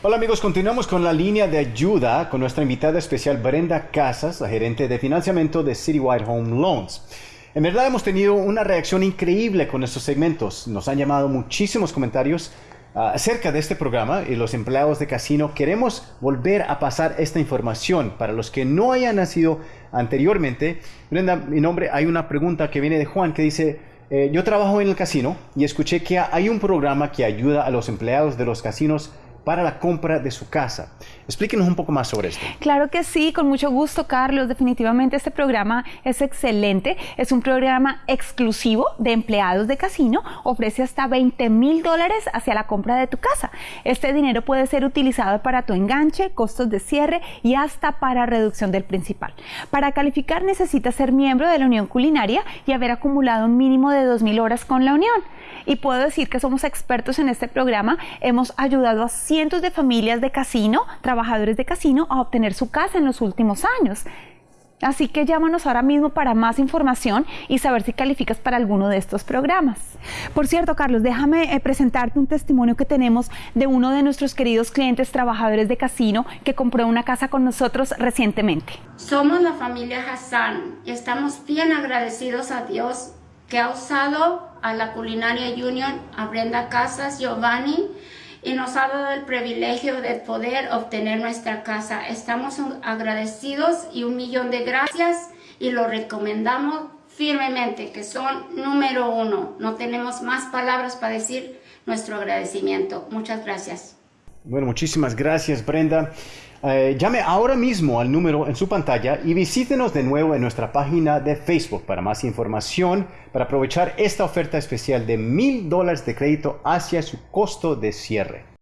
Hola amigos, continuamos con la línea de ayuda con nuestra invitada especial Brenda Casas, la gerente de financiamiento de Citywide Home Loans. En verdad hemos tenido una reacción increíble con estos segmentos. Nos han llamado muchísimos comentarios ah, acerca de este programa y los empleados de casino. Queremos volver a pasar esta información para los que no hayan nacido anteriormente. Brenda, mi nombre, hay una pregunta que viene de Juan que dice, eh, yo trabajo en el casino y escuché que hay un programa que ayuda a los empleados de los casinos para la compra de su casa. Explíquenos un poco más sobre esto. Claro que sí, con mucho gusto, Carlos. Definitivamente este programa es excelente. Es un programa exclusivo de empleados de casino. Ofrece hasta 20 mil dólares hacia la compra de tu casa. Este dinero puede ser utilizado para tu enganche, costos de cierre y hasta para reducción del principal. Para calificar necesitas ser miembro de la Unión Culinaria y haber acumulado un mínimo de 2 mil horas con la Unión. Y puedo decir que somos expertos en este programa. Hemos ayudado a cientos de familias de casino, trabajadores de casino, a obtener su casa en los últimos años. Así que llámanos ahora mismo para más información y saber si calificas para alguno de estos programas. Por cierto, Carlos, déjame eh, presentarte un testimonio que tenemos de uno de nuestros queridos clientes trabajadores de casino que compró una casa con nosotros recientemente. Somos la familia Hassan y estamos bien agradecidos a Dios que ha usado a la Culinaria Union, a Brenda Casas, Giovanni, y nos ha dado el privilegio de poder obtener nuestra casa. Estamos agradecidos y un millón de gracias y lo recomendamos firmemente, que son número uno. No tenemos más palabras para decir nuestro agradecimiento. Muchas gracias. Bueno, muchísimas gracias Brenda. Eh, llame ahora mismo al número en su pantalla y visítenos de nuevo en nuestra página de Facebook para más información, para aprovechar esta oferta especial de mil dólares de crédito hacia su costo de cierre.